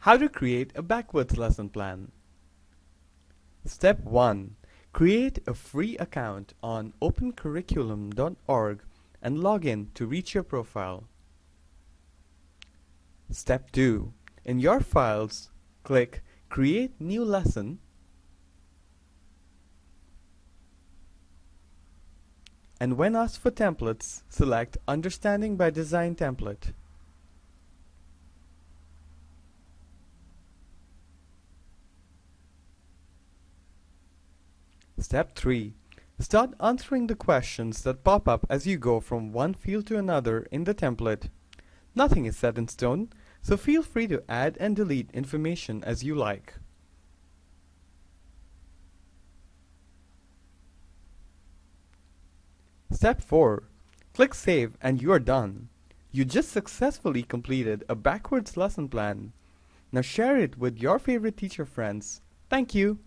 How to create a backwards lesson plan. Step 1. Create a free account on opencurriculum.org and log in to reach your profile. Step 2. In your files, click Create New Lesson and when asked for templates, select Understanding by Design template. Step 3. Start answering the questions that pop up as you go from one field to another in the template. Nothing is set in stone, so feel free to add and delete information as you like. Step 4. Click Save and you are done. You just successfully completed a backwards lesson plan. Now share it with your favorite teacher friends. Thank you.